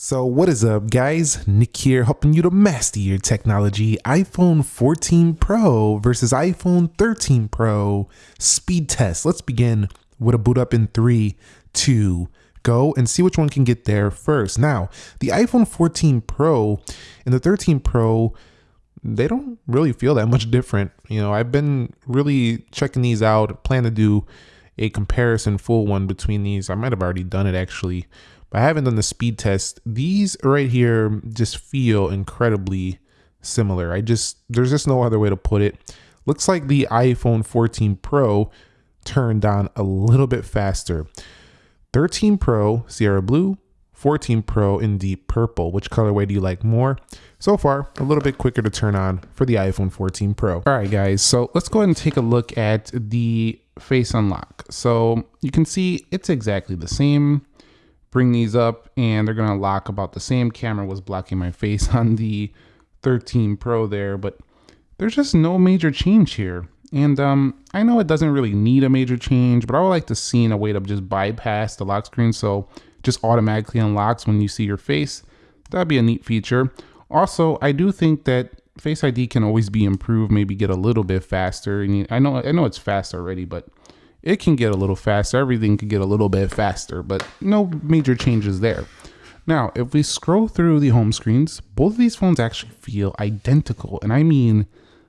So what is up guys? Nick here helping you to master your technology. iPhone 14 Pro versus iPhone 13 Pro speed test. Let's begin with a boot up in three, two, go and see which one can get there first. Now, the iPhone 14 Pro and the 13 Pro, they don't really feel that much different. You know, I've been really checking these out, plan to do a comparison full one between these. I might have already done it actually but I haven't done the speed test. These right here just feel incredibly similar. I just, there's just no other way to put it. Looks like the iPhone 14 Pro turned on a little bit faster. 13 Pro, Sierra Blue, 14 Pro in deep purple. Which colorway do you like more? So far, a little bit quicker to turn on for the iPhone 14 Pro. All right, guys, so let's go ahead and take a look at the face unlock. So you can see it's exactly the same bring these up and they're going to lock about the same camera was blocking my face on the 13 Pro there, but there's just no major change here. And um, I know it doesn't really need a major change, but I would like to see in a way to just bypass the lock screen so just automatically unlocks when you see your face. That'd be a neat feature. Also, I do think that Face ID can always be improved, maybe get a little bit faster. And I know I know it's fast already, but it can get a little faster. Everything can get a little bit faster, but no major changes there. Now, if we scroll through the home screens, both of these phones actually feel identical. And I mean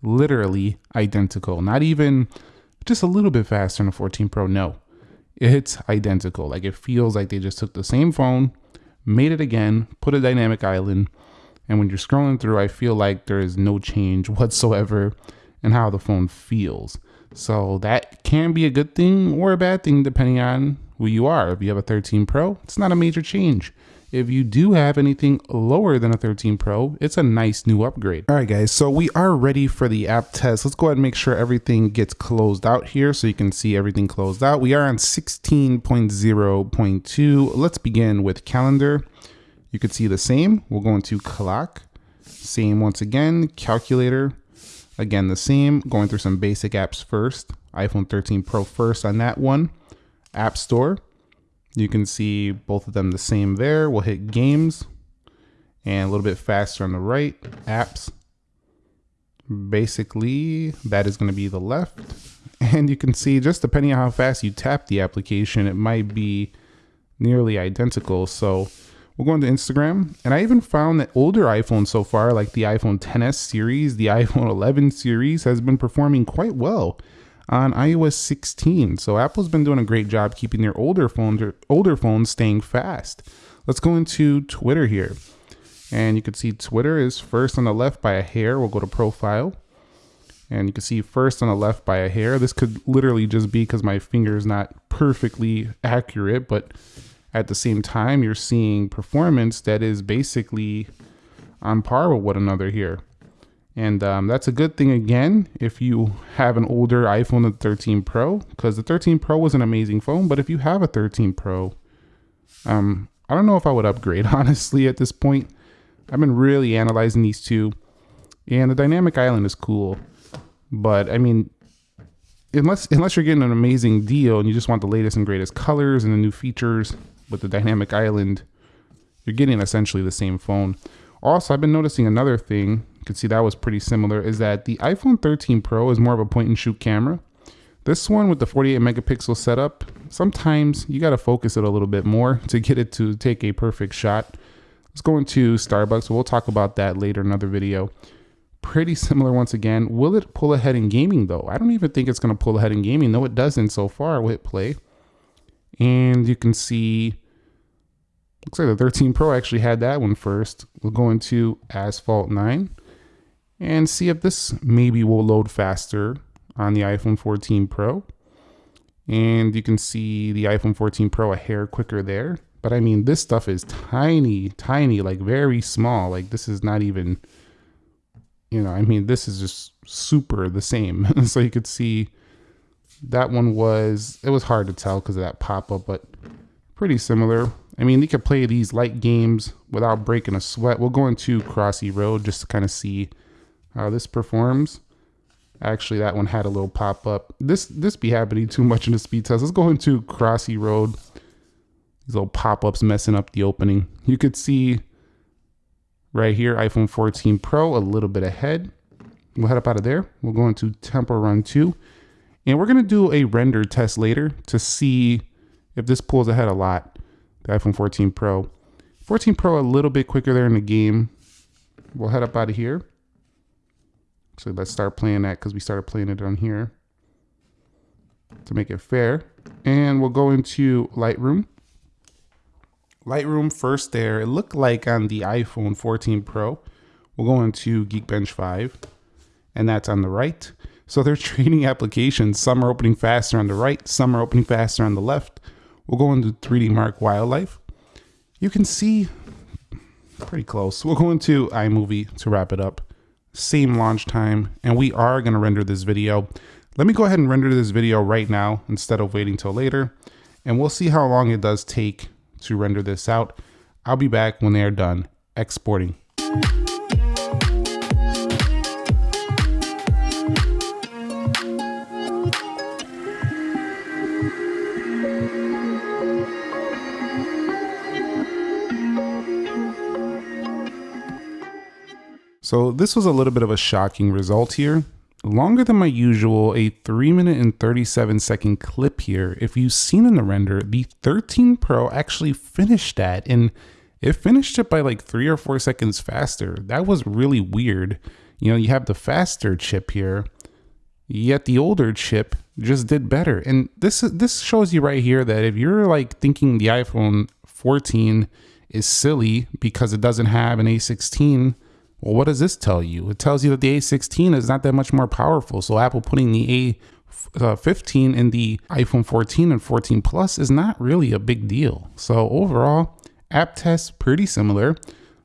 literally identical, not even just a little bit faster in the 14 Pro. No, it's identical. Like it feels like they just took the same phone, made it again, put a dynamic island. And when you're scrolling through, I feel like there is no change whatsoever in how the phone feels. So that can be a good thing or a bad thing depending on who you are. If you have a 13 Pro, it's not a major change. If you do have anything lower than a 13 Pro, it's a nice new upgrade. All right, guys, so we are ready for the app test. Let's go ahead and make sure everything gets closed out here so you can see everything closed out. We are on 16.0.2. Let's begin with calendar. You can see the same. We'll go into clock. Same once again, calculator. Again, the same, going through some basic apps first. iPhone 13 Pro first on that one. App Store. You can see both of them the same there. We'll hit games and a little bit faster on the right, apps. Basically, that is going to be the left. And you can see just depending on how fast you tap the application, it might be nearly identical. So We'll go into Instagram. And I even found that older iPhones so far, like the iPhone 10s series, the iPhone 11 series, has been performing quite well on iOS 16. So Apple's been doing a great job keeping their older phones older phones staying fast. Let's go into Twitter here. And you can see Twitter is first on the left by a hair. We'll go to profile. And you can see first on the left by a hair. This could literally just be because my finger is not perfectly accurate, but at the same time, you're seeing performance that is basically on par with one another here. And um, that's a good thing again if you have an older iPhone the 13 Pro, because the 13 Pro was an amazing phone. But if you have a 13 Pro, um, I don't know if I would upgrade honestly at this point. I've been really analyzing these two, and the dynamic island is cool, but I mean, unless unless you're getting an amazing deal and you just want the latest and greatest colors and the new features, with the dynamic island, you're getting essentially the same phone. Also, I've been noticing another thing, you can see that was pretty similar, is that the iPhone 13 Pro is more of a point and shoot camera. This one with the 48 megapixel setup, sometimes you got to focus it a little bit more to get it to take a perfect shot. Let's go into Starbucks. We'll talk about that later in another video. Pretty similar once again. Will it pull ahead in gaming though? I don't even think it's going to pull ahead in gaming. No, it doesn't so far. We'll hit play. And you can see Looks like the 13 Pro actually had that one first. We'll go into Asphalt 9 and see if this maybe will load faster on the iPhone 14 Pro. And you can see the iPhone 14 Pro a hair quicker there. But I mean, this stuff is tiny, tiny, like very small. Like this is not even, you know, I mean, this is just super the same. so you could see that one was, it was hard to tell because of that pop-up, but pretty similar. I mean, you could play these light games without breaking a sweat. We'll go into Crossy Road just to kind of see how this performs. Actually, that one had a little pop up. This this be happening too much in the speed test. Let's go into Crossy Road. These little pop-ups messing up the opening. You could see right here, iPhone 14 Pro, a little bit ahead. We'll head up out of there. We'll go into Temple Run 2. And we're going to do a render test later to see if this pulls ahead a lot. The iPhone 14 Pro. 14 Pro a little bit quicker there in the game. We'll head up out of here. So let's start playing that because we started playing it on here to make it fair. And we'll go into Lightroom. Lightroom first there. It looked like on the iPhone 14 Pro. We'll go into Geekbench 5 and that's on the right. So they're trading applications. Some are opening faster on the right, some are opening faster on the left. We'll go into 3D Mark Wildlife. You can see pretty close. We'll go into iMovie to wrap it up. Same launch time, and we are going to render this video. Let me go ahead and render this video right now instead of waiting till later, and we'll see how long it does take to render this out. I'll be back when they are done exporting. So this was a little bit of a shocking result here. Longer than my usual, a 3 minute and 37 second clip here. If you've seen in the render, the 13 Pro actually finished that and it finished it by like three or four seconds faster. That was really weird. You know, you have the faster chip here, yet the older chip just did better. And this this shows you right here that if you're like thinking the iPhone 14 is silly because it doesn't have an A16 well, what does this tell you? It tells you that the A16 is not that much more powerful. So Apple putting the A15 uh, in the iPhone 14 and 14 Plus is not really a big deal. So overall, app tests pretty similar.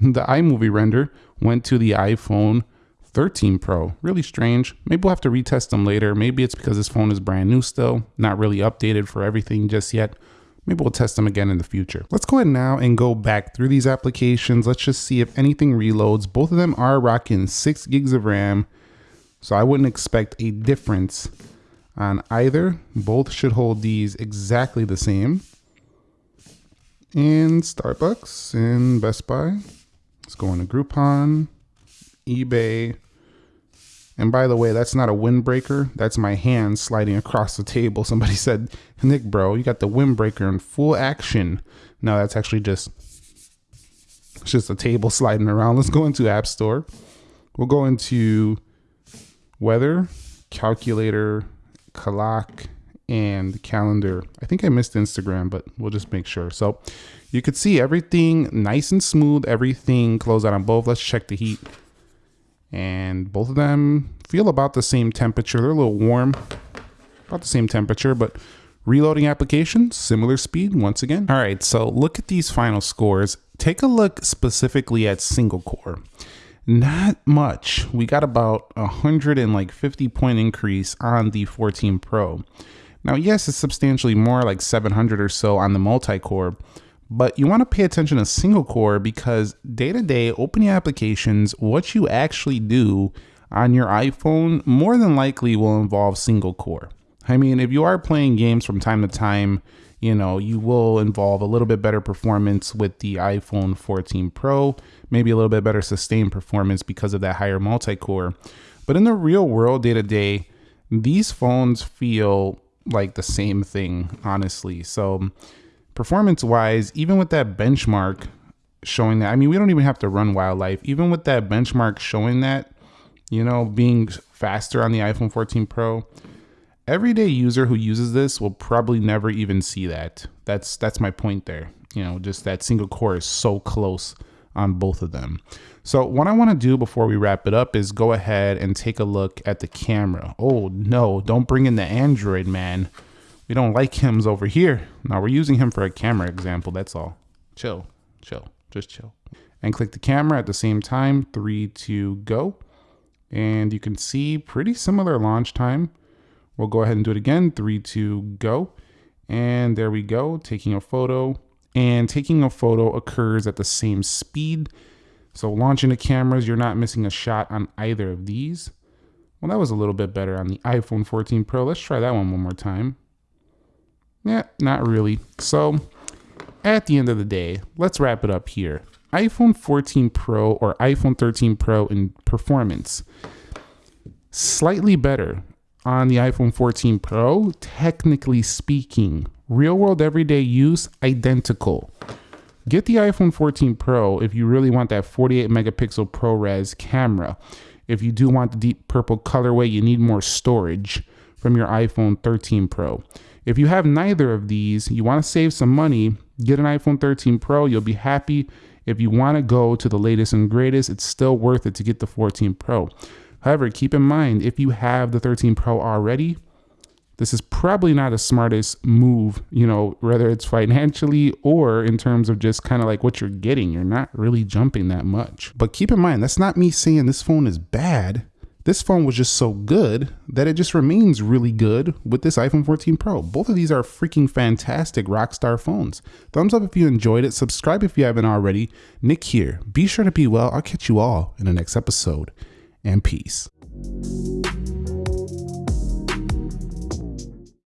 The iMovie render went to the iPhone 13 Pro. Really strange. Maybe we'll have to retest them later. Maybe it's because this phone is brand new still, not really updated for everything just yet. Maybe we'll test them again in the future. Let's go ahead now and go back through these applications. Let's just see if anything reloads. Both of them are rocking six gigs of RAM. So I wouldn't expect a difference on either. Both should hold these exactly the same. And Starbucks and Best Buy. Let's go into Groupon, eBay, and by the way, that's not a windbreaker. That's my hand sliding across the table. Somebody said, Nick, bro, you got the windbreaker in full action. No, that's actually just it's just a table sliding around. Let's go into App Store. We'll go into weather, calculator, clock, and calendar. I think I missed Instagram, but we'll just make sure. So you could see everything nice and smooth, everything closed out on both. Let's check the heat and both of them feel about the same temperature. They're a little warm, about the same temperature, but reloading application, similar speed once again. All right, so look at these final scores. Take a look specifically at single core. Not much. We got about a 150 point increase on the 14 Pro. Now, yes, it's substantially more, like 700 or so on the multi-core, but you want to pay attention to single core because day to day opening applications, what you actually do on your iPhone more than likely will involve single core. I mean, if you are playing games from time to time, you know, you will involve a little bit better performance with the iPhone 14 Pro, maybe a little bit better sustained performance because of that higher multi core. But in the real world, day to day, these phones feel like the same thing, honestly. So, performance wise, even with that benchmark showing that, I mean, we don't even have to run wildlife. Even with that benchmark showing that, you know, being faster on the iPhone 14 Pro, everyday user who uses this will probably never even see that. That's that's my point there. You know, just that single core is so close on both of them. So what I want to do before we wrap it up is go ahead and take a look at the camera. Oh no, don't bring in the Android, man. We don't like hymns over here. Now we're using him for a camera example. That's all. Chill, chill, just chill. And click the camera at the same time. Three, two, go. And you can see pretty similar launch time. We'll go ahead and do it again. Three, two, go. And there we go, taking a photo. And taking a photo occurs at the same speed. So launching the cameras, you're not missing a shot on either of these. Well, that was a little bit better on the iPhone 14 Pro. Let's try that one one more time. Yeah, not really. So at the end of the day, let's wrap it up here. iPhone 14 Pro or iPhone 13 Pro in performance, slightly better on the iPhone 14 Pro, technically speaking. Real world everyday use, identical. Get the iPhone 14 Pro if you really want that 48 megapixel ProRes camera. If you do want the deep purple colorway, you need more storage from your iPhone 13 Pro. If you have neither of these, you want to save some money, get an iPhone 13 Pro, you'll be happy. If you want to go to the latest and greatest, it's still worth it to get the 14 Pro. However, keep in mind if you have the 13 Pro already, this is probably not the smartest move, you know, whether it's financially or in terms of just kind of like what you're getting. You're not really jumping that much. But keep in mind, that's not me saying this phone is bad. This phone was just so good that it just remains really good with this iPhone 14 Pro. Both of these are freaking fantastic rockstar phones. Thumbs up if you enjoyed it. Subscribe if you haven't already. Nick here. Be sure to be well. I'll catch you all in the next episode. And peace.